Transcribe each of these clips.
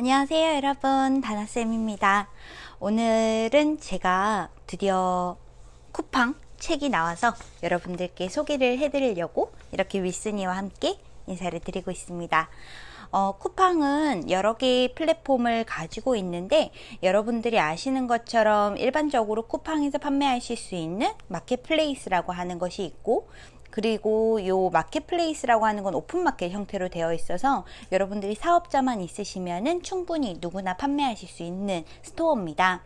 안녕하세요 여러분. 다나쌤입니다. 오늘은 제가 드디어 쿠팡 책이 나와서 여러분들께 소개를 해드리려고 이렇게 윗순이와 함께 인사를 드리고 있습니다. 어, 쿠팡은 여러 개의 플랫폼을 가지고 있는데 여러분들이 아시는 것처럼 일반적으로 쿠팡에서 판매하실 수 있는 마켓플레이스라고 하는 것이 있고 그리고 요 마켓플레이스라고 하는 건 오픈마켓 형태로 되어 있어서 여러분들이 사업자만 있으시면은 충분히 누구나 판매하실 수 있는 스토어입니다.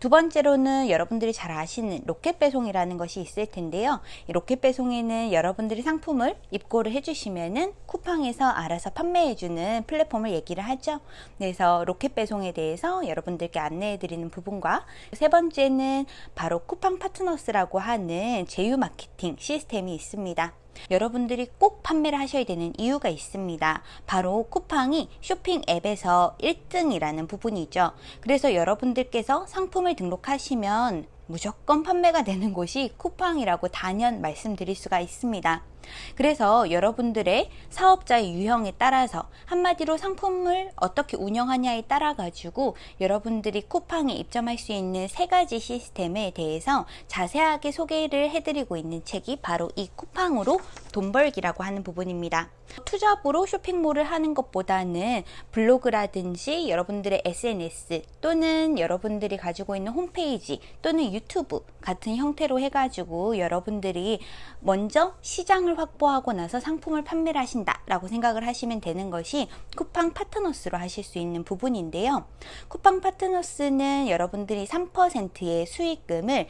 두 번째로는 여러분들이 잘 아시는 로켓 배송이라는 것이 있을 텐데요. 이 로켓 배송에는 여러분들이 상품을 입고를 해주시면은 쿠팡에서 알아서 판매해주는 플랫폼을 얘기를 하죠. 그래서 로켓 배송에 대해서 여러분들께 안내해드리는 부분과 세 번째는 바로 쿠팡 파트너스라고 하는 제휴 마케팅 시스템이 있습니다. 여러분들이 꼭 판매를 하셔야 되는 이유가 있습니다. 바로 쿠팡이 쇼핑 앱에서 1등이라는 부분이죠. 그래서 여러분들께서 상품을 등록하시면 무조건 판매가 되는 곳이 쿠팡이라고 단연 말씀드릴 수가 있습니다. 그래서 여러분들의 사업자의 유형에 따라서 한마디로 상품을 어떻게 운영하냐에 따라 가지고 여러분들이 쿠팡에 입점할 수 있는 세 가지 시스템에 대해서 자세하게 소개를 해드리고 있는 책이 바로 이 쿠팡으로 돈 벌기라고 하는 부분입니다. 투잡으로 쇼핑몰을 하는 것보다는 블로그라든지 여러분들의 SNS 또는 여러분들이 가지고 있는 홈페이지 또는 유튜브 같은 형태로 해가지고 여러분들이 먼저 시장을 확보하고 나서 상품을 판매를 하신다 라고 생각을 하시면 되는 것이 쿠팡 파트너스로 하실 수 있는 부분인데요. 쿠팡 파트너스는 여러분들이 3%의 수익금을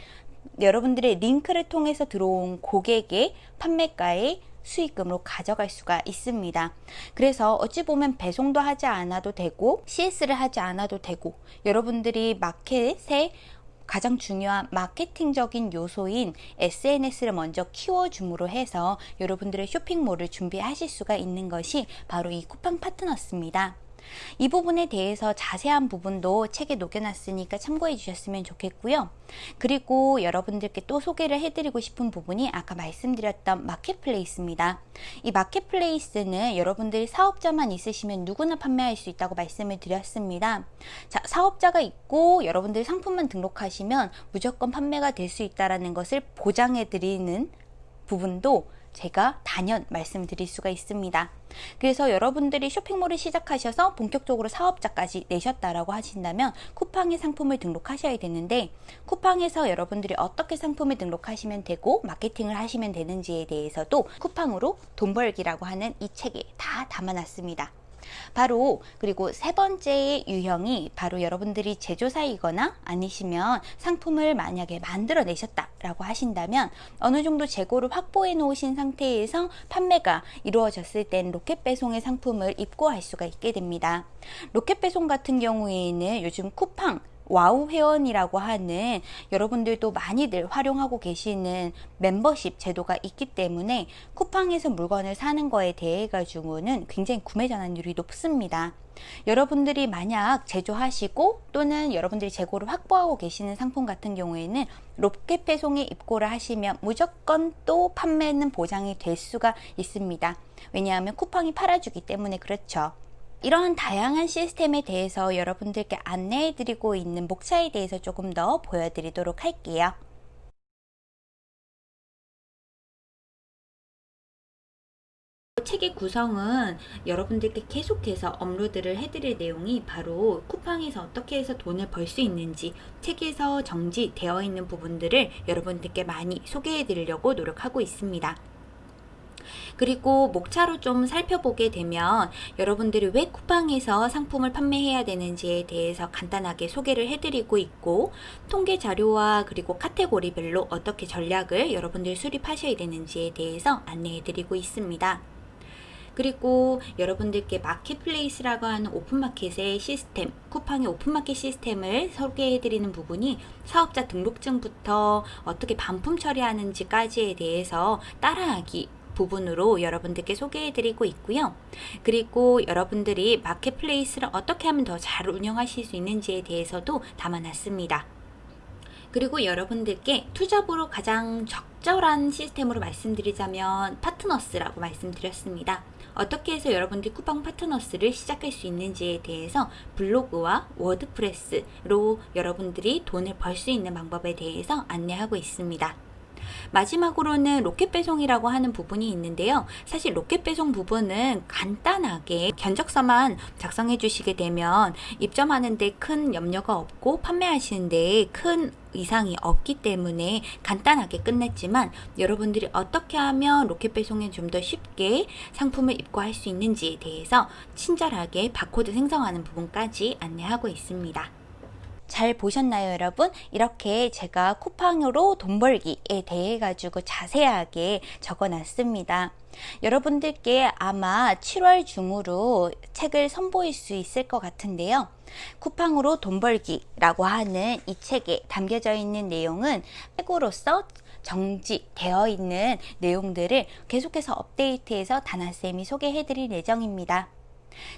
여러분들의 링크를 통해서 들어온 고객의 판매가의 수익금으로 가져갈 수가 있습니다. 그래서 어찌 보면 배송도 하지 않아도 되고 CS를 하지 않아도 되고 여러분들이 마켓에 가장 중요한 마케팅적인 요소인 SNS를 먼저 키워줌으로 해서 여러분들의 쇼핑몰을 준비하실 수가 있는 것이 바로 이 쿠팡 파트너스입니다. 이 부분에 대해서 자세한 부분도 책에 녹여놨으니까 참고해 주셨으면 좋겠고요. 그리고 여러분들께 또 소개를 해드리고 싶은 부분이 아까 말씀드렸던 마켓플레이스입니다. 이 마켓플레이스는 여러분들이 사업자만 있으시면 누구나 판매할 수 있다고 말씀을 드렸습니다. 자, 사업자가 있고 여러분들이 상품만 등록하시면 무조건 판매가 될 수 있다는 것을 보장해 드리는 부분도 제가 단연 말씀드릴 수가 있습니다. 그래서 여러분들이 쇼핑몰을 시작하셔서 본격적으로 사업자까지 내셨다라고 하신다면 쿠팡의 상품을 등록하셔야 되는데 쿠팡에서 여러분들이 어떻게 상품을 등록하시면 되고 마케팅을 하시면 되는지에 대해서도 쿠팡으로 돈 벌기라고 하는 이 책에 다 담아놨습니다. 바로 그리고 세 번째의 유형이 바로 여러분들이 제조사이거나 아니시면 상품을 만약에 만들어 내셨다라고 하신다면 어느 정도 재고를 확보해 놓으신 상태에서 판매가 이루어졌을 땐 로켓 배송의 상품을 입고할 수가 있게 됩니다. 로켓 배송 같은 경우에는 요즘 쿠팡 와우 회원이라고 하는 여러분들도 많이들 활용하고 계시는 멤버십 제도가 있기 때문에 쿠팡에서 물건을 사는 거에 대해 가지고는 굉장히 구매 전환율이 높습니다. 여러분들이 만약 제조하시고 또는 여러분들이 재고를 확보하고 계시는 상품 같은 경우에는 로켓 배송에 입고를 하시면 무조건 또 판매는 보장이 될 수가 있습니다. 왜냐하면 쿠팡이 팔아주기 때문에 그렇죠. 이런 다양한 시스템에 대해서 여러분들께 안내해 드리고 있는 목차에 대해서 조금 더 보여드리도록 할게요. 책의 구성은 여러분들께 계속해서 업로드를 해드릴 내용이 바로 쿠팡에서 어떻게 해서 돈을 벌 수 있는지 책에서 정지되어 있는 부분들을 여러분들께 많이 소개해 드리려고 노력하고 있습니다. 그리고 목차로 좀 살펴보게 되면 여러분들이 왜 쿠팡에서 상품을 판매해야 되는지에 대해서 간단하게 소개를 해드리고 있고 통계 자료와 그리고 카테고리별로 어떻게 전략을 여러분들이 수립하셔야 되는지에 대해서 안내해드리고 있습니다. 그리고 여러분들께 마켓플레이스라고 하는 오픈마켓의 시스템, 쿠팡의 오픈마켓 시스템을 소개해드리는 부분이 사업자 등록증부터 어떻게 반품 처리하는지까지에 대해서 따라하기 부분으로 여러분들께 소개해 드리고 있고요. 그리고 여러분들이 마켓플레이스를 어떻게 하면 더 잘 운영하실 수 있는지에 대해서도 담아놨습니다. 그리고 여러분들께 투잡으로 가장 적절한 시스템으로 말씀드리자면 파트너스라고 말씀드렸습니다. 어떻게 해서 여러분들이 쿠팡 파트너스를 시작할 수 있는지에 대해서 블로그와 워드프레스로 여러분들이 돈을 벌 수 있는 방법에 대해서 안내하고 있습니다. 마지막으로는 로켓 배송이라고 하는 부분이 있는데요. 사실 로켓 배송 부분은 간단하게 견적서만 작성해 주시게 되면 입점하는데 큰 염려가 없고 판매하시는데 큰 이상이 없기 때문에 간단하게 끝냈지만 여러분들이 어떻게 하면 로켓 배송에 좀 더 쉽게 상품을 입고할 수 있는지에 대해서 친절하게 바코드 생성하는 부분까지 안내하고 있습니다. 잘 보셨나요, 여러분? 이렇게 제가 쿠팡으로 돈 벌기에 대해 가지고 자세하게 적어 놨습니다. 여러분들께 아마 7월 중으로 책을 선보일 수 있을 것 같은데요. 쿠팡으로 돈 벌기라고 하는 이 책에 담겨져 있는 내용은 책으로서 정지되어 있는 내용들을 계속해서 업데이트해서 다나쌤이 소개해 드릴 예정입니다.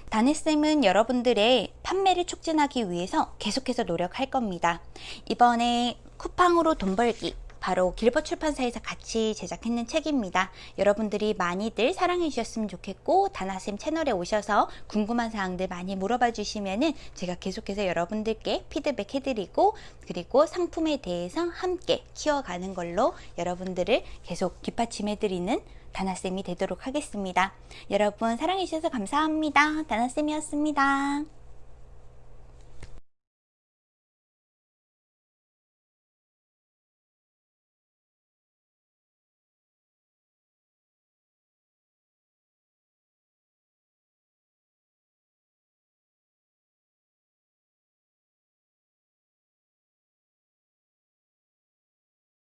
다네쌤은 여러분들의 판매를 촉진하기 위해서 계속해서 노력할 겁니다. 이번에 쿠팡으로 돈 벌기 바로 길버 출판사에서 같이 제작했는 책입니다. 여러분들이 많이들 사랑해 주셨으면 좋겠고 다나쌤 채널에 오셔서 궁금한 사항들 많이 물어봐 주시면은 제가 계속해서 여러분들께 피드백 해드리고 그리고 상품에 대해서 함께 키워가는 걸로 여러분들을 계속 뒷받침해 드리는 다나쌤이 되도록 하겠습니다. 여러분 사랑해 주셔서 감사합니다. 다나쌤이었습니다.